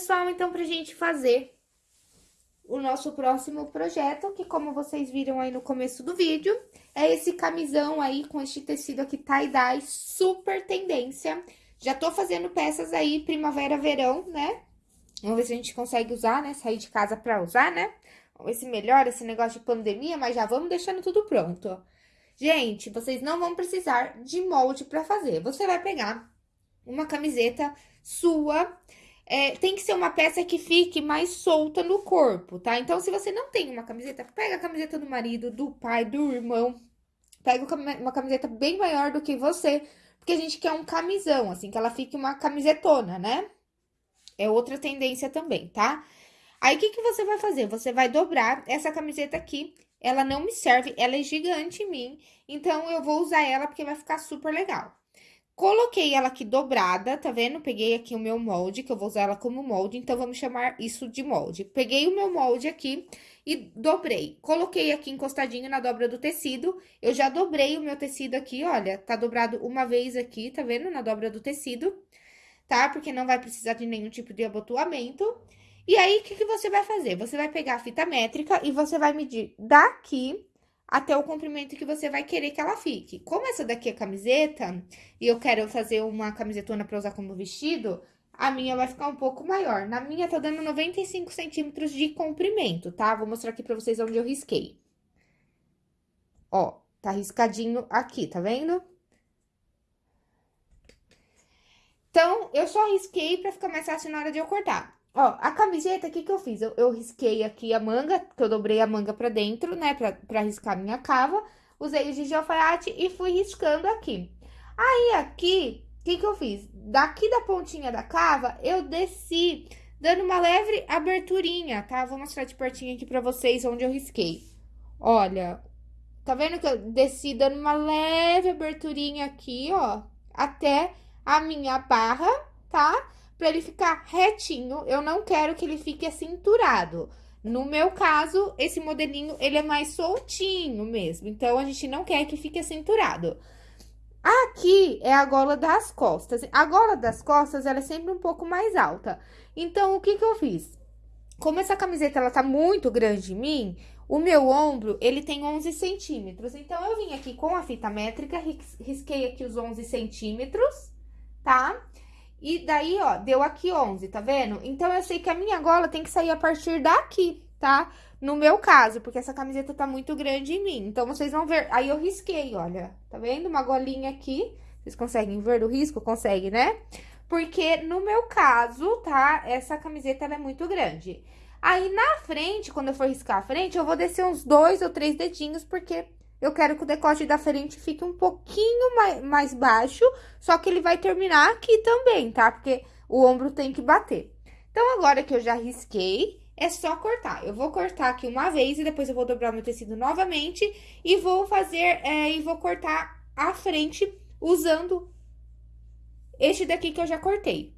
pessoal, então, pra gente fazer o nosso próximo projeto, que como vocês viram aí no começo do vídeo, é esse camisão aí com este tecido aqui tie-dye, super tendência. Já tô fazendo peças aí primavera-verão, né? Vamos ver se a gente consegue usar, né? Sair de casa pra usar, né? Vamos ver se melhora esse negócio de pandemia, mas já vamos deixando tudo pronto. Gente, vocês não vão precisar de molde pra fazer. Você vai pegar uma camiseta sua, é, tem que ser uma peça que fique mais solta no corpo, tá? Então, se você não tem uma camiseta, pega a camiseta do marido, do pai, do irmão, pega uma camiseta bem maior do que você, porque a gente quer um camisão, assim, que ela fique uma camisetona, né? É outra tendência também, tá? Aí, o que, que você vai fazer? Você vai dobrar essa camiseta aqui, ela não me serve, ela é gigante em mim, então eu vou usar ela porque vai ficar super legal. Coloquei ela aqui dobrada, tá vendo? Peguei aqui o meu molde, que eu vou usar ela como molde, então vamos chamar isso de molde. Peguei o meu molde aqui e dobrei. Coloquei aqui encostadinho na dobra do tecido, eu já dobrei o meu tecido aqui, olha, tá dobrado uma vez aqui, tá vendo? Na dobra do tecido, tá? Porque não vai precisar de nenhum tipo de abotoamento. E aí, o que, que você vai fazer? Você vai pegar a fita métrica e você vai medir daqui até o comprimento que você vai querer que ela fique. Como essa daqui é camiseta, e eu quero fazer uma camisetona pra usar como vestido, a minha vai ficar um pouco maior. Na minha tá dando 95 centímetros de comprimento, tá? Vou mostrar aqui pra vocês onde eu risquei. Ó, tá riscadinho aqui, tá vendo? Então, eu só risquei pra ficar mais fácil na hora de eu cortar. Ó, a camiseta, o que que eu fiz? Eu, eu risquei aqui a manga, que eu dobrei a manga pra dentro, né, pra, pra riscar minha cava. Usei o de alfaiate e fui riscando aqui. Aí, aqui, o que que eu fiz? Daqui da pontinha da cava, eu desci, dando uma leve aberturinha, tá? Vou mostrar de pertinho aqui pra vocês onde eu risquei. Olha, tá vendo que eu desci dando uma leve aberturinha aqui, ó, até a minha barra, tá? Para ele ficar retinho. Eu não quero que ele fique acinturado. No meu caso, esse modelinho, ele é mais soltinho mesmo. Então, a gente não quer que fique acinturado. Aqui é a gola das costas. A gola das costas, ela é sempre um pouco mais alta. Então, o que que eu fiz? Como essa camiseta, ela tá muito grande em mim, o meu ombro, ele tem 11 centímetros. Então, eu vim aqui com a fita métrica, risquei aqui os 11 centímetros, tá? Tá? E daí, ó, deu aqui 11, tá vendo? Então, eu sei que a minha gola tem que sair a partir daqui, tá? No meu caso, porque essa camiseta tá muito grande em mim. Então, vocês vão ver... Aí, eu risquei, olha. Tá vendo? Uma golinha aqui. Vocês conseguem ver do risco? Consegue, né? Porque, no meu caso, tá? Essa camiseta, é muito grande. Aí, na frente, quando eu for riscar a frente, eu vou descer uns dois ou três dedinhos, porque eu quero que o decote da frente fique um pouquinho mais, mais baixo, só que ele vai terminar aqui também, tá? Porque o ombro tem que bater. Então, agora que eu já risquei, é só cortar. Eu vou cortar aqui uma vez e depois eu vou dobrar meu tecido novamente e vou fazer, é, e vou cortar a frente usando este daqui que eu já cortei.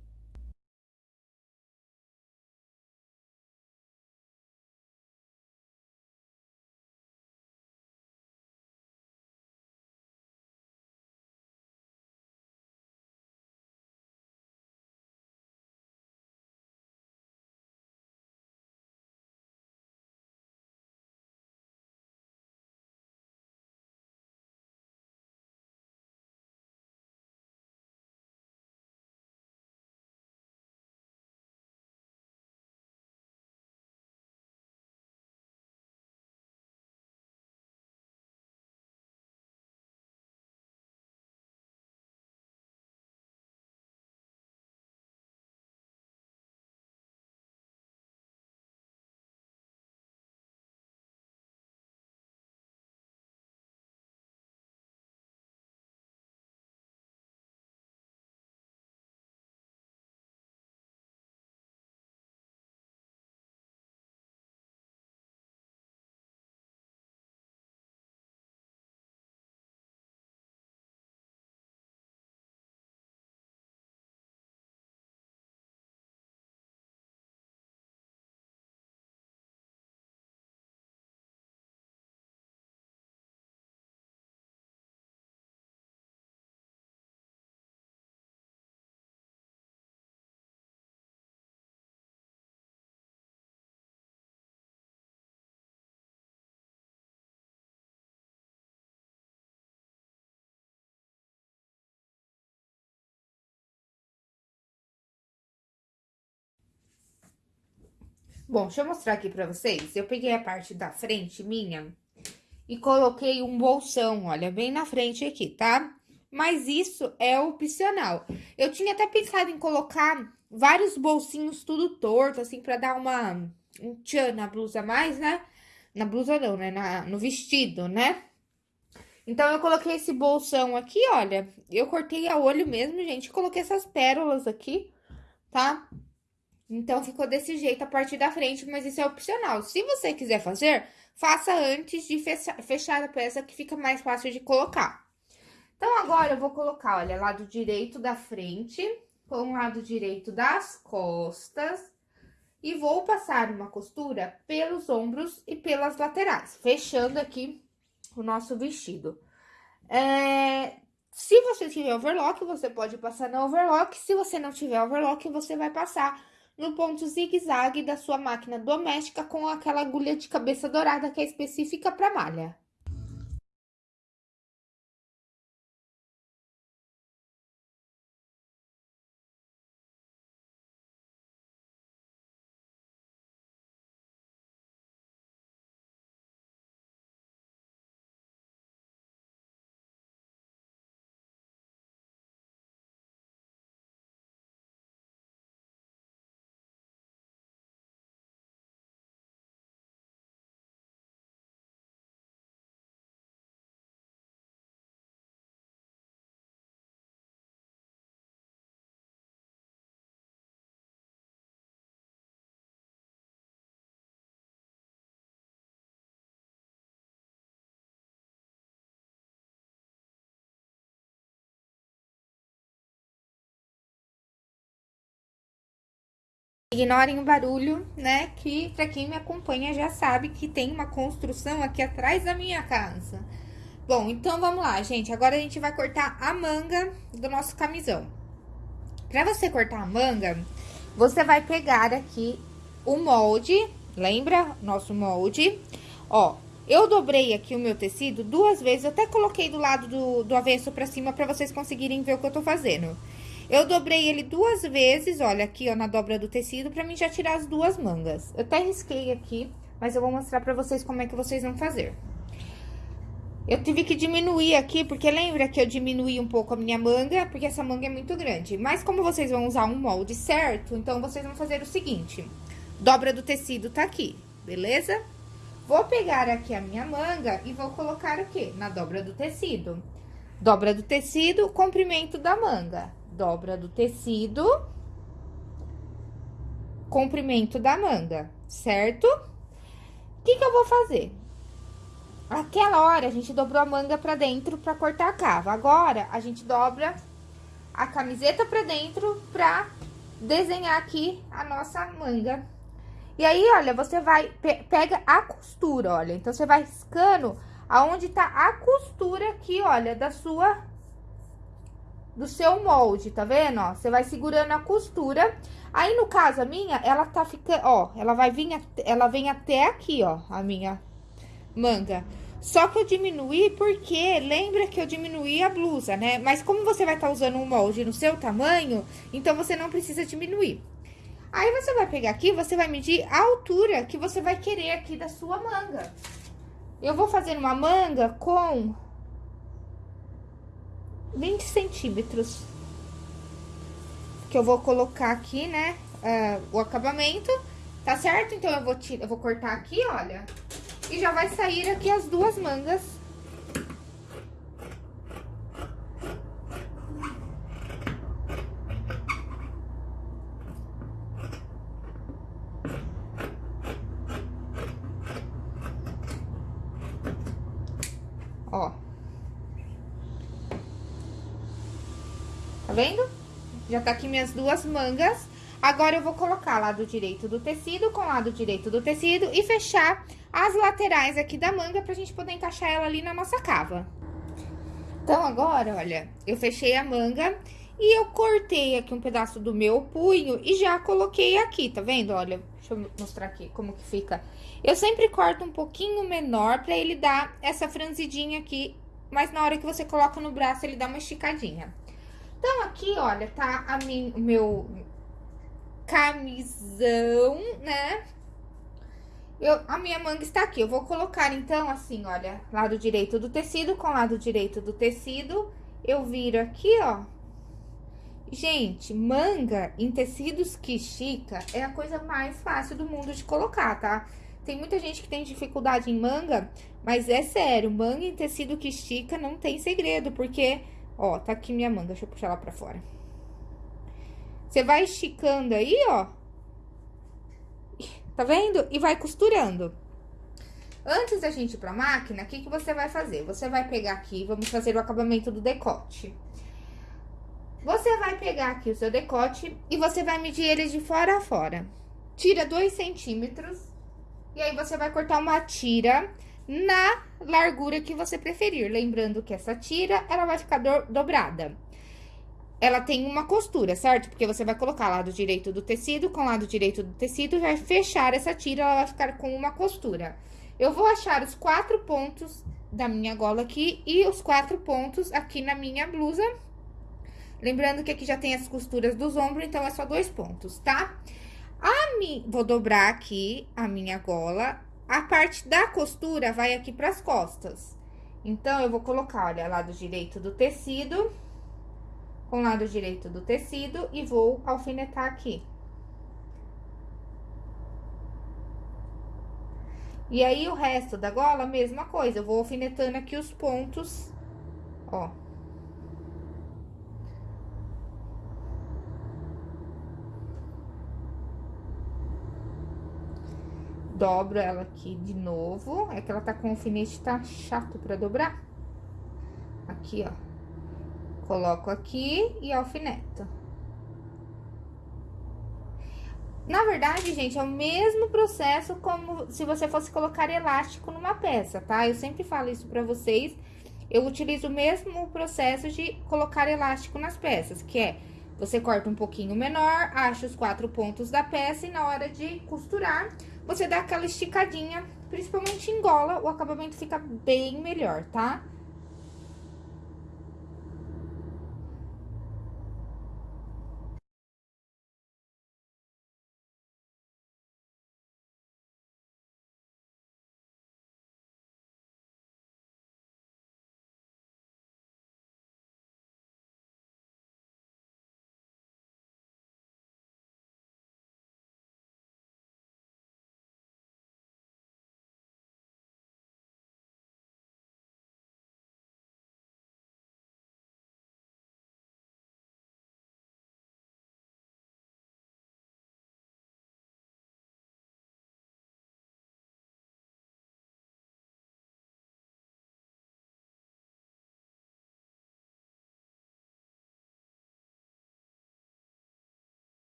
Bom, deixa eu mostrar aqui pra vocês. Eu peguei a parte da frente minha e coloquei um bolsão, olha, bem na frente aqui, tá? Mas isso é opcional. Eu tinha até pensado em colocar vários bolsinhos tudo torto, assim, pra dar uma... Um tchan na blusa mais, né? Na blusa não, né? Na, no vestido, né? Então, eu coloquei esse bolsão aqui, olha. Eu cortei a olho mesmo, gente. Coloquei essas pérolas aqui, tá? Então, ficou desse jeito a parte da frente, mas isso é opcional. Se você quiser fazer, faça antes de fechar a peça, que fica mais fácil de colocar. Então, agora eu vou colocar, olha, lado direito da frente, com o lado direito das costas. E vou passar uma costura pelos ombros e pelas laterais, fechando aqui o nosso vestido. É, se você tiver overlock, você pode passar na overlock. Se você não tiver overlock, você vai passar no ponto zigue-zague da sua máquina doméstica com aquela agulha de cabeça dourada que é específica para malha. Ignorem o barulho, né? Que pra quem me acompanha já sabe que tem uma construção aqui atrás da minha casa. Bom, então vamos lá, gente. Agora a gente vai cortar a manga do nosso camisão. Pra você cortar a manga, você vai pegar aqui o molde, lembra? Nosso molde. Ó, eu dobrei aqui o meu tecido duas vezes, eu até coloquei do lado do, do avesso pra cima pra vocês conseguirem ver o que eu tô fazendo. Eu dobrei ele duas vezes, olha, aqui, ó, na dobra do tecido, pra mim já tirar as duas mangas. Eu até risquei aqui, mas eu vou mostrar pra vocês como é que vocês vão fazer. Eu tive que diminuir aqui, porque lembra que eu diminuí um pouco a minha manga, porque essa manga é muito grande. Mas como vocês vão usar um molde certo, então vocês vão fazer o seguinte. Dobra do tecido tá aqui, beleza? Vou pegar aqui a minha manga e vou colocar o quê? Na dobra do tecido. Dobra do tecido, comprimento da manga dobra do tecido, comprimento da manga, certo? O que que eu vou fazer? Aquela hora, a gente dobrou a manga pra dentro pra cortar a cava. Agora, a gente dobra a camiseta pra dentro pra desenhar aqui a nossa manga. E aí, olha, você vai, pe pega a costura, olha. Então, você vai riscando aonde tá a costura aqui, olha, da sua do seu molde, tá vendo, ó? Você vai segurando a costura. Aí, no caso, a minha, ela tá ficando, ó, ela vai vir, ela vem até aqui, ó, a minha manga. Só que eu diminuí porque, lembra que eu diminuí a blusa, né? Mas como você vai estar tá usando um molde no seu tamanho, então você não precisa diminuir. Aí, você vai pegar aqui, você vai medir a altura que você vai querer aqui da sua manga. Eu vou fazer uma manga com 20 centímetros. Que eu vou colocar aqui, né, uh, o acabamento, tá certo? Então, eu vou, eu vou cortar aqui, olha, e já vai sair aqui as duas mangas Tá vendo? Já tá aqui minhas duas mangas. Agora, eu vou colocar lado direito do tecido com lado direito do tecido e fechar as laterais aqui da manga pra gente poder encaixar ela ali na nossa cava. Então, agora, olha, eu fechei a manga e eu cortei aqui um pedaço do meu punho e já coloquei aqui, tá vendo? Olha, deixa eu mostrar aqui como que fica. Eu sempre corto um pouquinho menor pra ele dar essa franzidinha aqui, mas na hora que você coloca no braço, ele dá uma esticadinha. Então, aqui, olha, tá a min, o meu camisão, né? eu, a minha manga está aqui. Eu vou colocar, então, assim, olha, lado direito do tecido com lado direito do tecido. Eu viro aqui, ó. Gente, manga em tecidos que estica é a coisa mais fácil do mundo de colocar, tá? Tem muita gente que tem dificuldade em manga, mas é sério, manga em tecido que estica não tem segredo, porque, ó, tá aqui minha manga, deixa eu puxar ela pra fora. Você vai esticando aí, ó, Tá vendo? E vai costurando. Antes da gente ir pra máquina, o que, que você vai fazer? Você vai pegar aqui, vamos fazer o acabamento do decote. Você vai pegar aqui o seu decote e você vai medir ele de fora a fora. Tira dois centímetros e aí você vai cortar uma tira na largura que você preferir. Lembrando que essa tira, ela vai ficar do dobrada ela tem uma costura, certo? Porque você vai colocar lado direito do tecido com lado direito do tecido, vai fechar essa tira, ela vai ficar com uma costura. Eu vou achar os quatro pontos da minha gola aqui e os quatro pontos aqui na minha blusa. Lembrando que aqui já tem as costuras dos ombros, então é só dois pontos, tá? A mi... Vou dobrar aqui a minha gola, a parte da costura vai aqui pras costas. Então, eu vou colocar, olha, lado direito do tecido com lado direito do tecido e vou alfinetar aqui. E aí, o resto da gola, mesma coisa, eu vou alfinetando aqui os pontos, ó. Dobro ela aqui de novo, é que ela tá com o alfinete, tá chato pra dobrar. Aqui, ó. Coloco aqui e alfineto. Na verdade, gente, é o mesmo processo como se você fosse colocar elástico numa peça, tá? Eu sempre falo isso pra vocês. Eu utilizo o mesmo processo de colocar elástico nas peças, que é... Você corta um pouquinho menor, acha os quatro pontos da peça e na hora de costurar, você dá aquela esticadinha, principalmente em gola, o acabamento fica bem melhor, tá?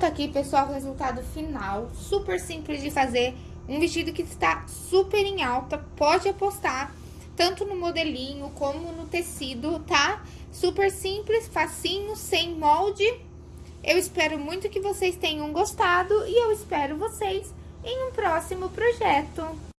Tá aqui, pessoal, o resultado final. Super simples de fazer. Um vestido que está super em alta, pode apostar, tanto no modelinho como no tecido, tá? Super simples, facinho, sem molde. Eu espero muito que vocês tenham gostado e eu espero vocês em um próximo projeto.